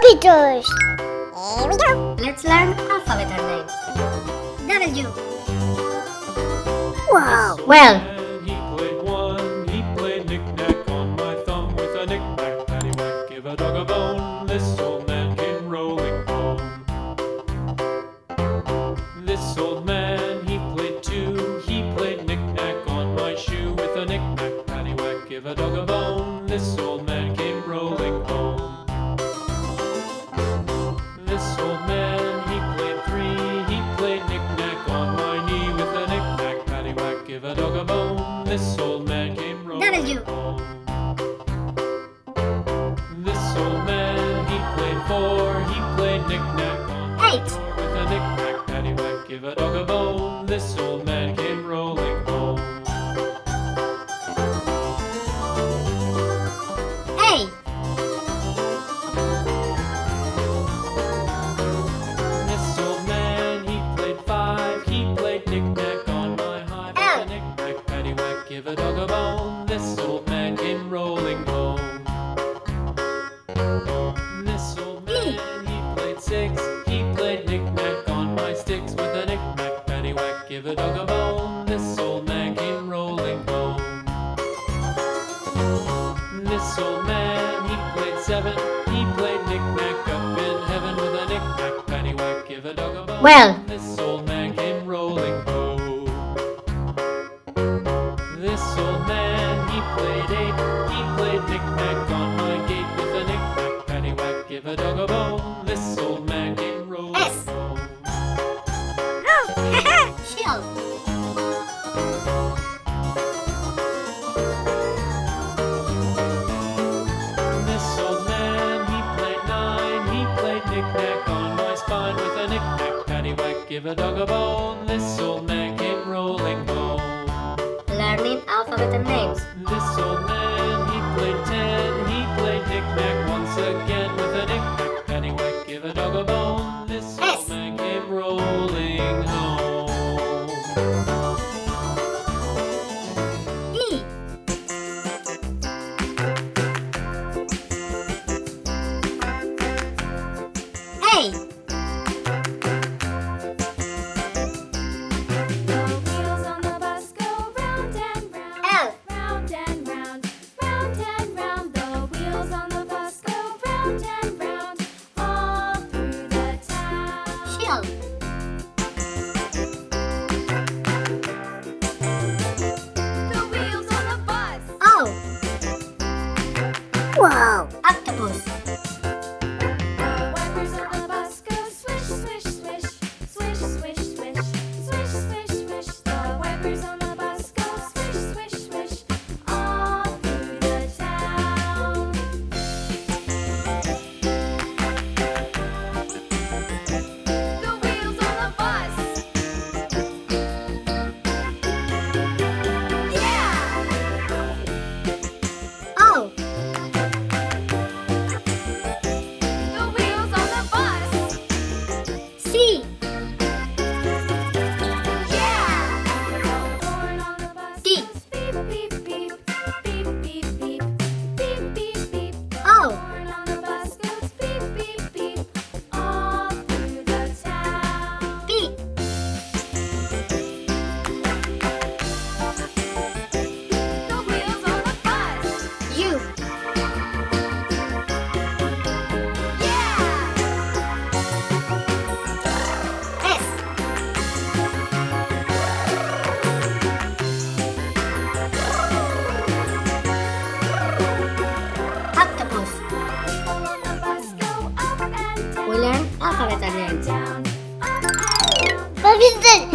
Computers. Here we go. Let's learn alphabet names. W. Wow. Well, And he played one, he played knick-knack on my thumb with a knick-knack, paddywhack, give a dog a bone. This old man came rolling home. This old man, he played two, he played knick-knack on my shoe with a knick-knack, paddywhack, give a dog a bone. This old man came rolling W. home. This old man, he played four, he played knick-knack on Eight. with a knick-knack, paddywhack, give a dog a bone. This old man a bone. This old man came rolling home. This old man, he played seven, he played knick-knack up in heaven with a knick-knack, paddywhack, give a dog a bone. Well. With a knick-knack, paddywhack, give a dog a bone. This old man came rolling home. Learning alphabet and names. This old man, 뾰족하게 잘라야지. 마빈들!